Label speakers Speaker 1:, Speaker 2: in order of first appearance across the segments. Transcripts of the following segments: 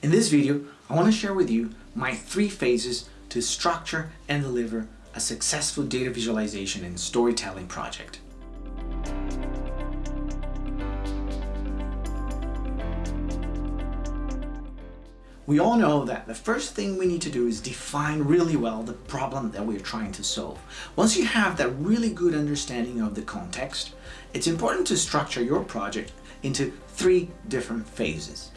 Speaker 1: In this video, I want to share with you my three phases to structure and deliver a successful data visualization and storytelling project. We all know that the first thing we need to do is define really well the problem that we're trying to solve. Once you have that really good understanding of the context, it's important to structure your project into three different phases.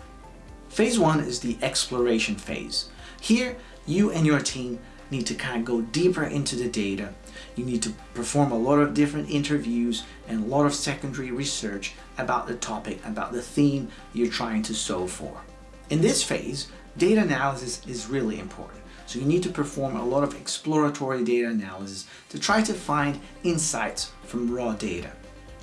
Speaker 1: Phase one is the exploration phase. Here, you and your team need to kind of go deeper into the data. You need to perform a lot of different interviews and a lot of secondary research about the topic, about the theme you're trying to solve for. In this phase, data analysis is really important. So you need to perform a lot of exploratory data analysis to try to find insights from raw data.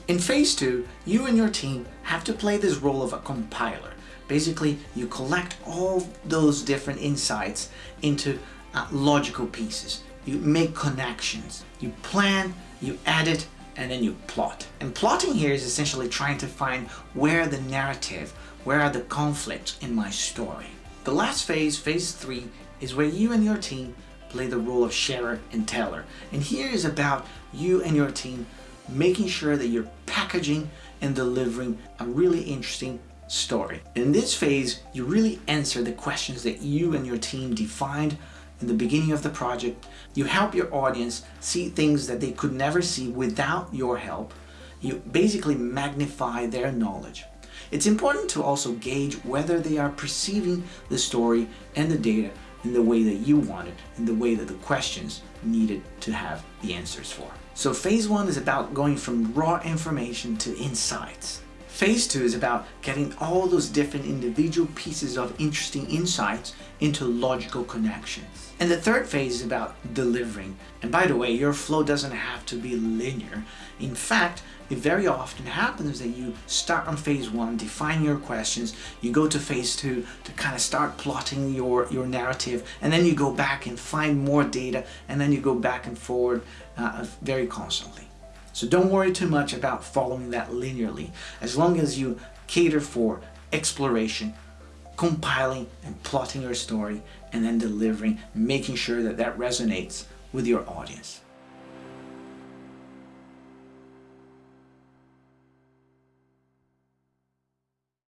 Speaker 1: In phase two, you and your team have to play this role of a compiler. Basically, you collect all those different insights into uh, logical pieces. You make connections. You plan, you edit, and then you plot. And plotting here is essentially trying to find where the narrative, where are the conflicts in my story. The last phase, phase three, is where you and your team play the role of sharer and teller. And here is about you and your team making sure that you're packaging and delivering a really interesting story. In this phase, you really answer the questions that you and your team defined in the beginning of the project. You help your audience see things that they could never see without your help. You basically magnify their knowledge. It's important to also gauge whether they are perceiving the story and the data in the way that you want it, in the way that the questions needed to have the answers for. So phase one is about going from raw information to insights. Phase two is about getting all those different individual pieces of interesting insights into logical connections. And the third phase is about delivering. And by the way, your flow doesn't have to be linear. In fact, it very often happens that you start on phase one, define your questions, you go to phase two to kind of start plotting your, your narrative, and then you go back and find more data, and then you go back and forward uh, very constantly. So don't worry too much about following that linearly, as long as you cater for exploration, compiling and plotting your story, and then delivering, making sure that that resonates with your audience.